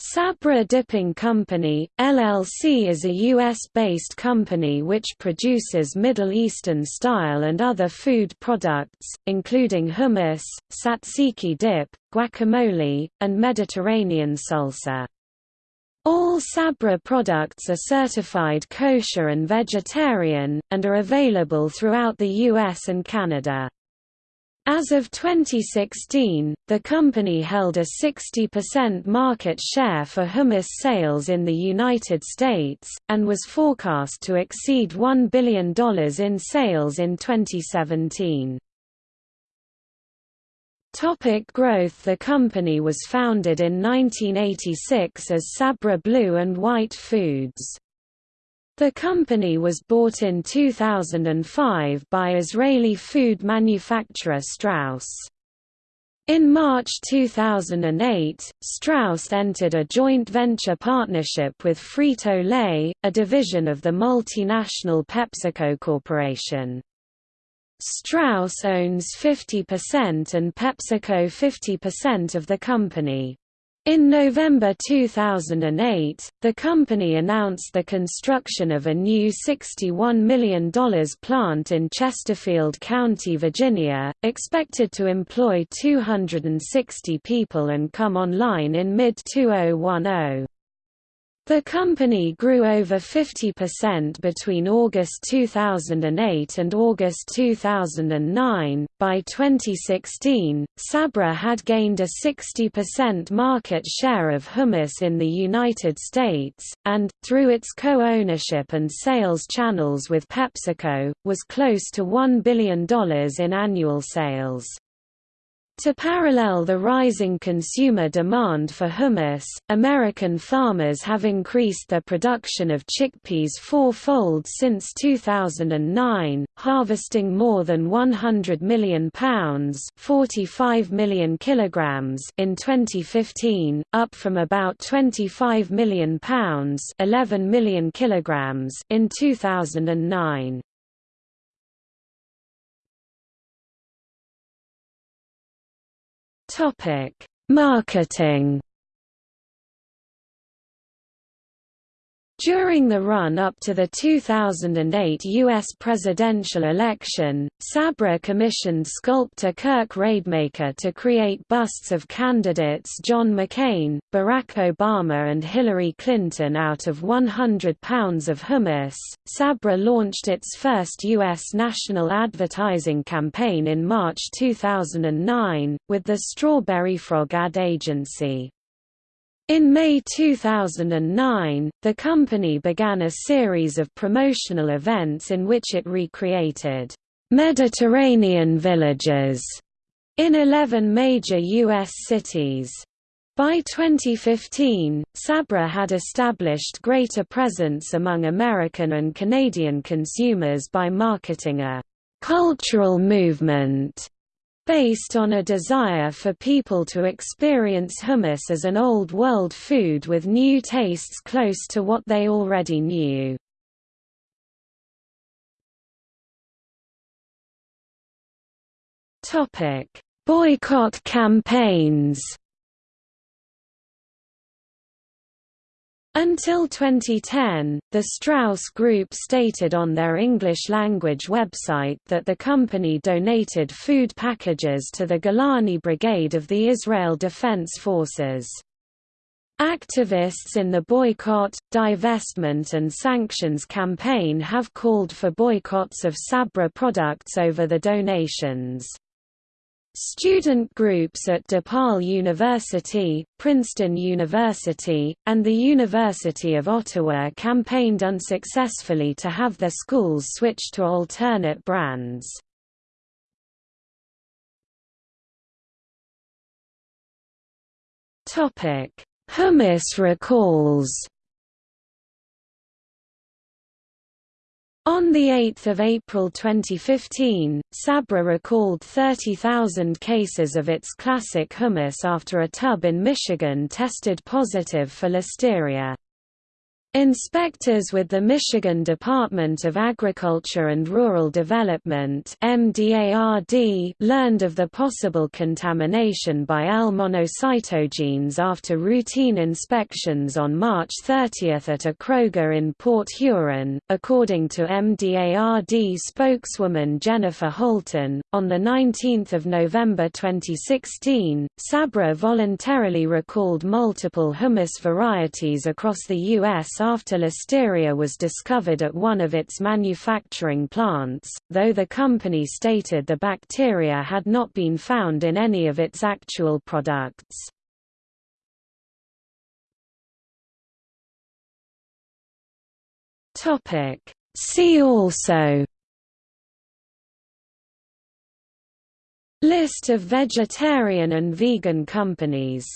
Sabra Dipping Company, LLC is a U.S.-based company which produces Middle Eastern-style and other food products, including hummus, tzatziki dip, guacamole, and Mediterranean salsa. All Sabra products are certified kosher and vegetarian, and are available throughout the U.S. and Canada. As of 2016, the company held a 60% market share for hummus sales in the United States, and was forecast to exceed $1 billion in sales in 2017. Topic growth The company was founded in 1986 as Sabra Blue and White Foods. The company was bought in 2005 by Israeli food manufacturer Strauss. In March 2008, Strauss entered a joint venture partnership with Frito-Lay, a division of the multinational PepsiCo Corporation. Strauss owns 50% and PepsiCo 50% of the company. In November 2008, the company announced the construction of a new $61 million plant in Chesterfield County, Virginia, expected to employ 260 people and come online in mid-2010. The company grew over 50% between August 2008 and August 2009. By 2016, Sabra had gained a 60% market share of hummus in the United States, and, through its co ownership and sales channels with PepsiCo, was close to $1 billion in annual sales. To parallel the rising consumer demand for hummus, American farmers have increased their production of chickpeas fourfold since 2009, harvesting more than 100 million pounds 45 million kilograms in 2015, up from about 25 million pounds 11 million kilograms in 2009. Topic: Marketing During the run-up to the 2008 U.S. presidential election, Sabra commissioned sculptor Kirk Rademacher to create busts of candidates John McCain, Barack Obama and Hillary Clinton out of 100 pounds of hummus. Sabra launched its first U.S. national advertising campaign in March 2009, with the Strawberry Frog ad agency. In May 2009, the company began a series of promotional events in which it recreated Mediterranean villages in 11 major U.S. cities. By 2015, Sabra had established greater presence among American and Canadian consumers by marketing a cultural movement based on a desire for people to experience hummus as an old world food with new tastes close to what they already knew. Boycott campaigns Until 2010, the Strauss Group stated on their English-language website that the company donated food packages to the Golani Brigade of the Israel Defense Forces. Activists in the boycott, divestment and sanctions campaign have called for boycotts of Sabra products over the donations. Student groups at DePaul University, Princeton University, and the University of Ottawa campaigned unsuccessfully to have their schools switch to alternate brands. Hummus recalls On 8 April 2015, Sabra recalled 30,000 cases of its classic hummus after a tub in Michigan tested positive for listeria. Inspectors with the Michigan Department of Agriculture and Rural Development learned of the possible contamination by L-monocytogenes after routine inspections on March 30 at a Kroger in Port Huron. According to MDARD spokeswoman Jennifer Holton, on 19 November 2016, Sabra voluntarily recalled multiple hummus varieties across the U.S after listeria was discovered at one of its manufacturing plants, though the company stated the bacteria had not been found in any of its actual products. See also List of vegetarian and vegan companies